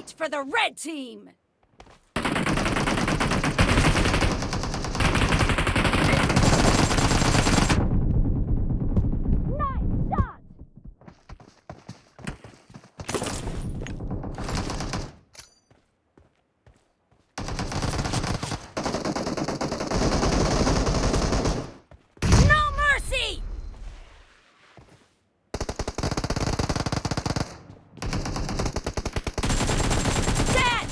point for the red team! Nice shot! No mercy! Dead!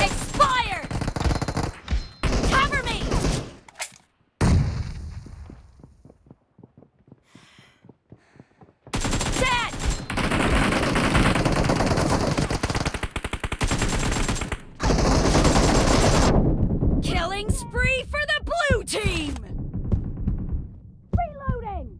Expired! Cover me! Dead! Killing spree for the blue team! Reloading!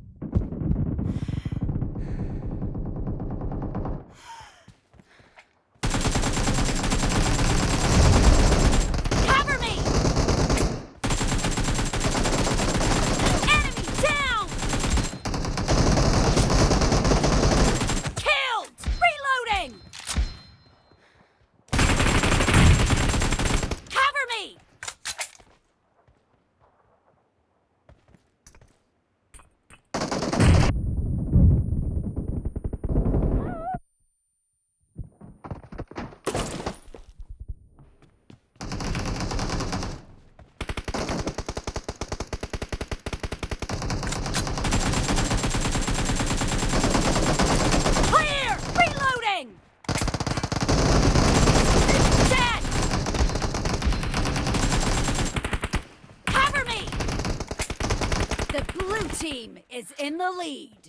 Cover me! Enemy down! Killed! Reloading! Cover me! Clear! Reloading! Dead! Cover me! The blue team is in the lead.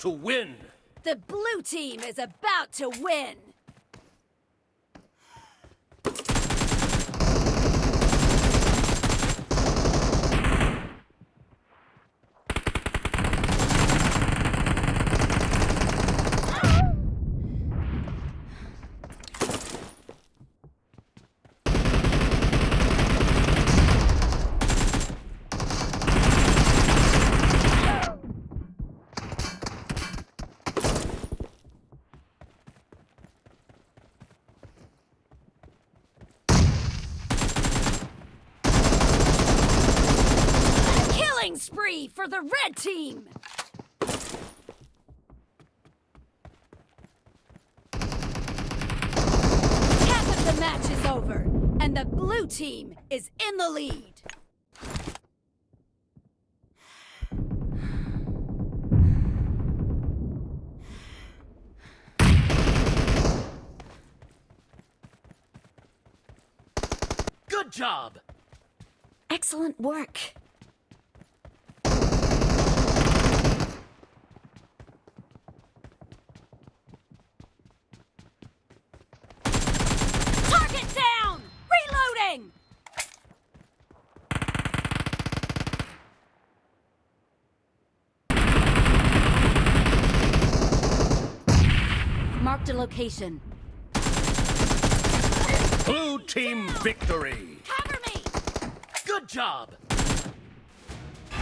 To win! The blue team is about to win! Killing spree for the red team! Half of the match is over, and the blue team is in the lead. Good job! Excellent work. Reloading! Marked a location. Blue team victory! Cover me! Good job!